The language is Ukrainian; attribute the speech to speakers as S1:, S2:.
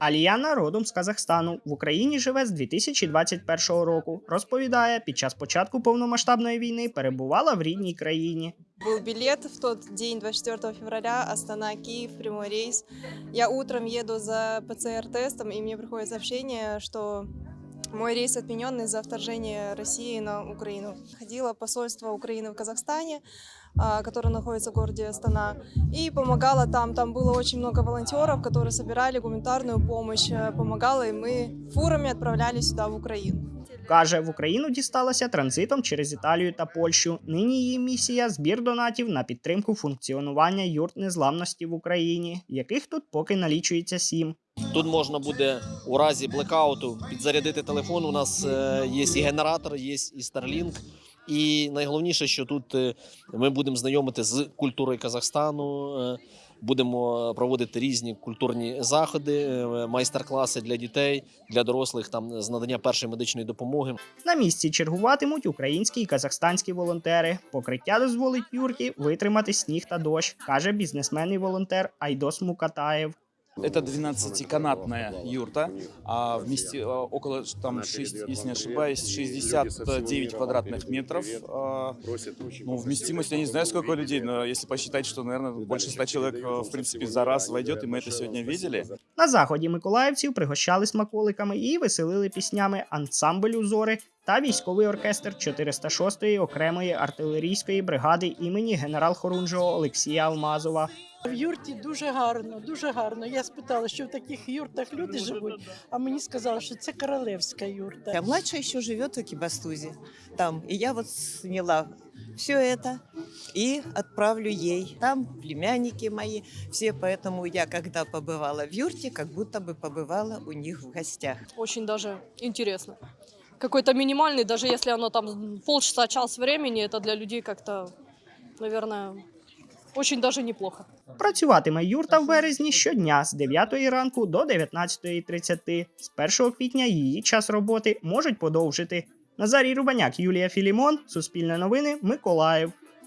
S1: Аліяна родом з Казахстану в Україні живе з 2021 року. Розповідає, під час початку повномасштабної війни перебувала в рідній країні.
S2: Был билет в тот день, 24 февраля, Астана-Киев, прямой рейс. Я утром еду за ПЦР-тестом, и мне приходит сообщение, что мой рейс отменен из-за вторжения России на Украину. Ходила посольство Украины в Казахстане, а, которое находится в городе Астана, и помогала там. Там было очень много волонтеров, которые собирали гуманитарную помощь, э, помогала, и мы фурами отправляли сюда, в Украину.
S1: Каже, в Україну дісталася транзитом через Італію та Польщу. Нині її місія збір донатів на підтримку функціонування юрт незламності в Україні, яких тут поки налічується сім.
S3: Тут можна буде у разі блекауту підзарядити телефон. У нас е, є і генератор, є і Starlink. І найголовніше, що тут е, ми будемо знайомити з культурою Казахстану. е, Будемо проводити різні культурні заходи, майстер-класи для дітей, для дорослих там з надання першої медичної допомоги.
S1: На місці чергуватимуть українські і казахстанські волонтери. Покриття дозволить юрті витримати сніг та дощ, каже бізнесмен і волонтер Айдос Мукатаєв.
S4: Это 12-канатная юрта, а вместе э, около там 6, если не ошибаюсь, 69 квадратных метров. А, Ну, вместимость, я не знаю, сколько людей, но если посчитать, что, наверное, больше 100 человек, э, в принципе, за раз войдет, и мы это сегодня видели.
S1: На заході миколаївців пригощали смаколиками і веселили піснями ансамбль узори та військовий оркестр 406-ї окремої артилерійської бригади імені генерал-хорунжого Олексія Алмазова.
S5: В юрті дуже гарно, дуже гарно. Я спитала, що в таких юртах люди живуть, а мені сказали, що це королевська юрта.
S6: А младшая еще живет в Кибастузе там. И я вот сняла все это и отправлю ей. Там племянники мои все, поэтому я, когда побывала в юрте, как будто бы побывала у них в гостях.
S7: очень даже интересно. Какой-то минимальный, даже если оно там полчаса, час времени, это для людей как-то, наверное, очень даже неплохо.
S1: Працюватиме юрта в березні щодня з 9 ранку до 19.30. З 1 квітня її час роботи можуть подовжити. Назарій Рубаняк, Юлія Філімон, Суспільне новини, Миколаїв.